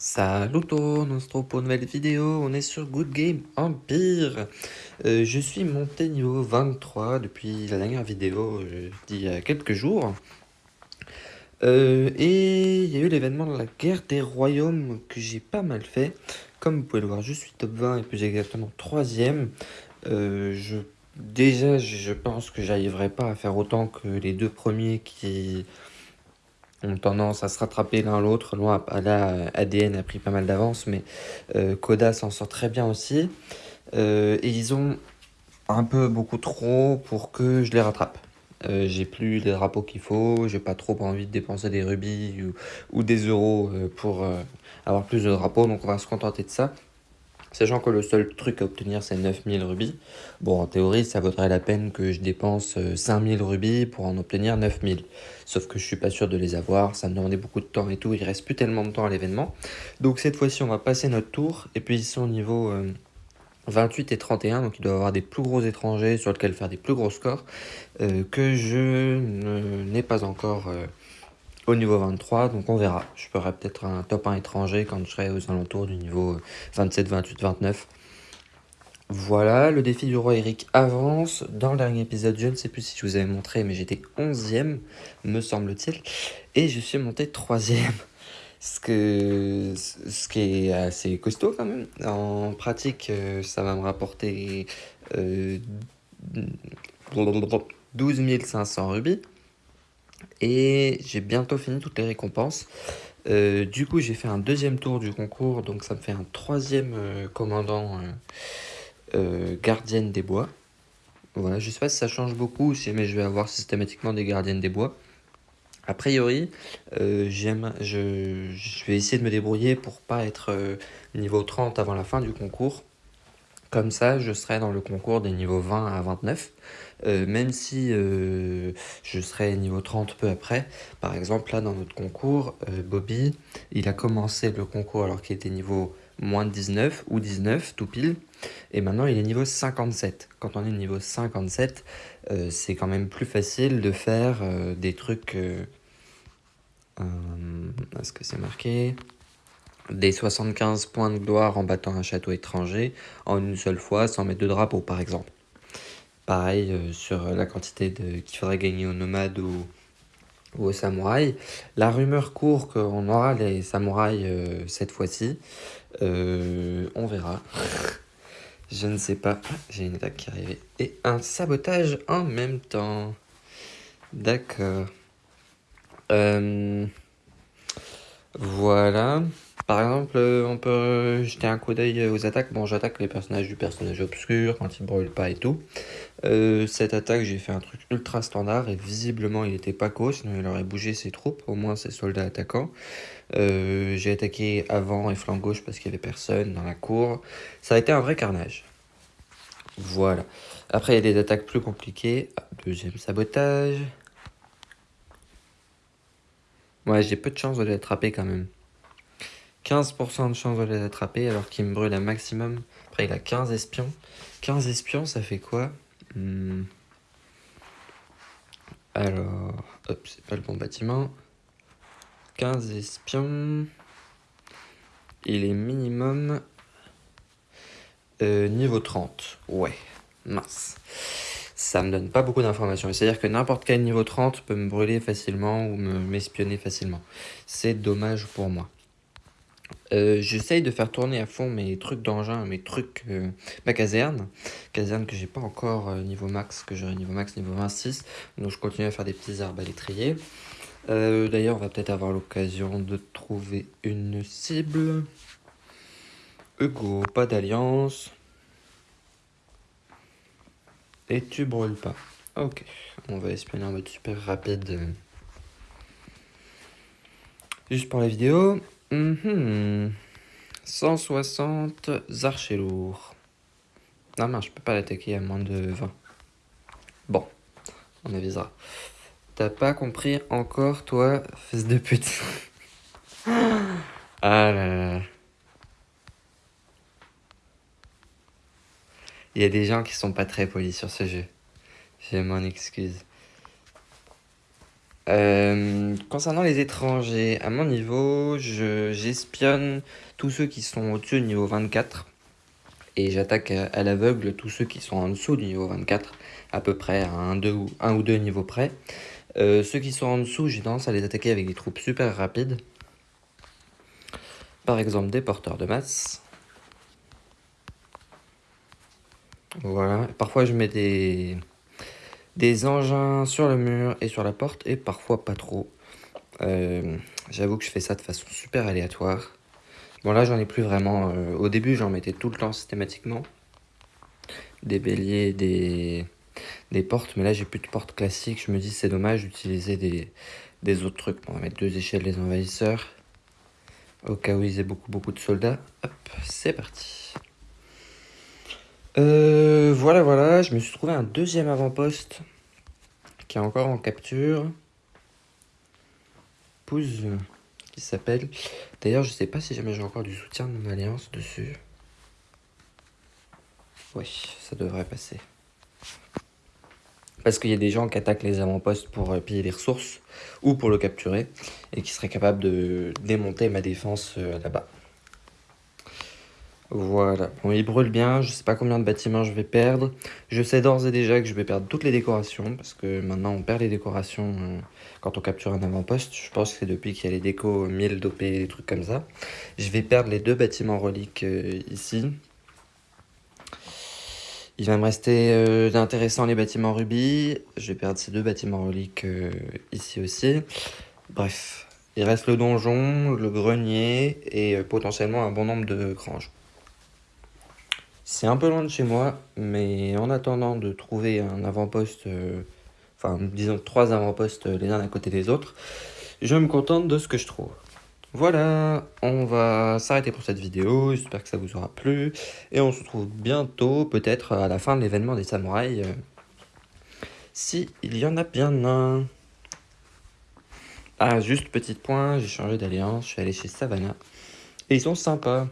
Salut on se retrouve pour une nouvelle vidéo, on est sur Good Game Empire euh, Je suis monté niveau 23 depuis la dernière vidéo, euh, d'il y a quelques jours. Euh, et il y a eu l'événement de la guerre des royaumes que j'ai pas mal fait. Comme vous pouvez le voir, je suis top 20 et plus exactement 3ème. je, déjà, je pense que j'arriverai pas à faire autant que les deux premiers qui ont tendance à se rattraper l'un l'autre. Là, ADN a pris pas mal d'avance, mais euh, Koda s'en sort très bien aussi. Euh, et ils ont un peu beaucoup trop pour que je les rattrape. Euh, j'ai plus les drapeaux qu'il faut, j'ai pas trop envie de dépenser des rubis ou, ou des euros pour avoir plus de drapeaux, donc on va se contenter de ça. Sachant que le seul truc à obtenir c'est 9000 rubis. Bon en théorie ça vaudrait la peine que je dépense 5000 euh, rubis pour en obtenir 9000. Sauf que je suis pas sûr de les avoir, ça me demandait beaucoup de temps et tout, il reste plus tellement de temps à l'événement. Donc cette fois-ci on va passer notre tour et puis ils sont au niveau 28 euh, et 31, donc il doit avoir des plus gros étrangers sur lesquels faire des plus gros scores euh, que je n'ai pas encore au niveau 23, donc on verra. Je ferai peut-être un top 1 étranger quand je serai aux alentours du niveau 27, 28, 29. Voilà, le défi du roi Eric avance. Dans le dernier épisode, je ne sais plus si je vous avais montré, mais j'étais 11ème, me semble-t-il. Et je suis monté 3ème. Ce, que, ce qui est assez costaud quand même. En pratique, euh, ça va me rapporter euh, 12 500 rubis. Et j'ai bientôt fini toutes les récompenses. Euh, du coup, j'ai fait un deuxième tour du concours, donc ça me fait un troisième euh, commandant euh, gardienne des bois. Voilà, je sais pas si ça change beaucoup, mais je vais avoir systématiquement des gardiennes des bois. A priori, j'aime, je, je, vais essayer de me débrouiller pour pas être niveau 30 avant la fin du concours. Comme ça, je serai dans le concours des niveaux 20 à 29. Euh, même si euh, je serai niveau 30 peu après. Par exemple, là, dans notre concours, euh, Bobby, il a commencé le concours alors qu'il était niveau moins 19 ou 19, tout pile. Et maintenant, il est niveau 57. Quand on est niveau 57, c'est quand même plus facile de faire des trucs... Est-ce que c'est marqué? Des 75 points de gloire en battant un château étranger en une seule fois sans mettre de drapeau par exemple. Pareil euh, sur la quantité qu'il faudrait gagner aux nomades ou, aux samouraïs. La rumeur court qu'on aura les samouraïs euh, cette fois-ci. Euh, on verra. Je ne sais pas. J'ai une attaque qui arrivait. Et un sabotage en même temps. D'accord. Voilà. Par exemple, euh, on peut jeter un coup d'œil aux attaques. Bon, j'attaque les personnages du personnage obscur quand il brûle pas et tout. Euh, cette attaque, j'ai fait un truc ultra standard et visiblement il était pas co, sinon il aurait bougé ses troupes, au moins ses soldats attaquants. Euh, j'ai attaqué avant et flanc gauche parce qu'il y avait personne dans la cour. Ça a été un vrai carnage. Voilà. Après, il y a des attaques plus compliquées. Deuxième sabotage. Ouais, j'ai peu de chance de l'attraper quand même. 15% de chance de les attraper alors qu'il me brûle un maximum. Après, il a 15 espions. 15 espions, ça fait quoi? Hmm. Alors, hop, c'est pas le bon bâtiment. 15 espions. Il est minimum euh, niveau 30. Ouais, mince. Ça me donne pas beaucoup d'informations. C'est-à-dire que n'importe quel niveau 30 peut me brûler facilement ou m'espionner facilement. C'est dommage pour moi. Euh, j'essaye de faire tourner à fond mes trucs d'engin, mes trucs, euh, ma caserne. Caserne que j'ai pas encore euh, niveau max, que j'aurai niveau max niveau 26. Donc je continue à faire des petits l'étrier. D'ailleurs, on va peut-être avoir l'occasion de trouver une cible. Hugo, pas d'alliance. Et tu brûles pas. Ok, on va espionner en mode super rapide. Juste pour la vidéo. 160 mhm. archers lourds. Non, non, je peux pas l'attaquer à moins de 20. Bon, on avisera. T'as pas compris encore, toi, fils de pute? ah là là. Il y a des gens qui sont pas très polis sur ce jeu. Je m'en excuse. Euh, concernant les étrangers, à mon niveau, j'espionne tous ceux qui sont au-dessus du niveau 24 et j'attaque à, l'aveugle tous ceux qui sont en dessous du niveau 24, à peu près à un, un ou deux niveaux près. Euh, ceux qui sont en dessous, j'ai tendance à les attaquer avec des troupes super rapides. Par exemple des porteurs de masse. Voilà, parfois je mets des, des engins sur le mur et sur la porte, et parfois pas trop. Euh, j'avoue que je fais ça de façon super aléatoire. Bon là j'en ai plus vraiment, euh, au début j'en mettais tout le temps systématiquement. Des béliers, des, portes, mais là j'ai plus de portes classiques, je me dis c'est dommage d'utiliser des, autres trucs. on va mettre deux échelles des envahisseurs, au cas où ils aient beaucoup beaucoup de soldats. Hop, c'est parti. Euh, voilà, voilà, je me suis trouvé un deuxième avant-poste qui est encore en capture. Pouze, qui s'appelle. D'ailleurs, je sais pas si jamais j'ai encore du soutien de mon alliance dessus. Oui, ça devrait passer. Parce qu'il y a des gens qui attaquent les avant-postes pour euh, piller les ressources ou pour le capturer et qui seraient capables de démonter ma défense euh, là-bas. Voilà, bon il brûle bien, je sais pas combien de bâtiments je vais perdre. Je sais d'ores et déjà que je vais perdre toutes les décorations, parce que maintenant on perd les décorations euh, quand on capture un avant-poste. Je pense que c'est depuis qu'il y a les décos 1000 d'OP, des trucs comme ça. Je vais perdre les deux bâtiments reliques euh, ici. Il va me rester euh, d'intéressant les bâtiments rubis. Je vais perdre ces deux bâtiments reliques ici aussi. Bref, il reste le donjon, le grenier et potentiellement un bon nombre de granges. C'est un peu loin de chez moi, mais en attendant de trouver un avant-poste, euh, enfin disons trois avant-postes les uns à côté des autres, je me contente de ce que je trouve. Voilà, on va s'arrêter pour cette vidéo, j'espère que ça vous aura plu, et on se retrouve bientôt, peut-être à la fin de l'événement des samouraïs, euh, si il y en a bien un. Ah, juste petit point, j'ai changé d'alliance, je suis allé chez Savannah, et ils sont sympas.